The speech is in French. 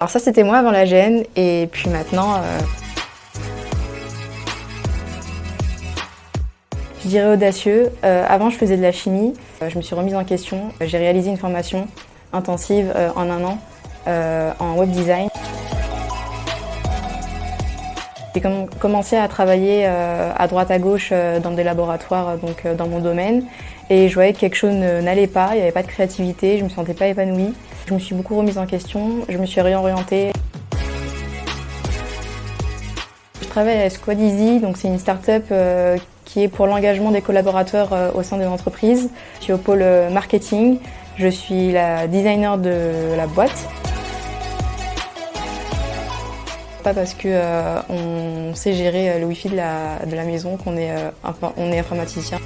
Alors ça c'était moi avant la gêne et puis maintenant euh, je dirais audacieux. Euh, avant je faisais de la chimie, Euh, je me suis remise en question. J'ai réalisé une formation intensive en un an en web design. J'ai com- commencé à travailler à droite à gauche dans des laboratoires donc dans mon domaine et je voyais que quelque chose ne- n'allait pas, il n'y avait pas de créativité, je me sentais pas épanouie. Je me suis beaucoup remise en question, je me suis réorientée. Je travaille à Squad Easy, donc c'est une start-up euh, qui est pour l'engagement des collaborateurs euh, au sein de l'entreprise. Je suis au pôle euh, marketing, je suis la designer de la boîte. Pas parce que euh, on sait gérer le wifi de la, de la maison qu'on est, est informaticien.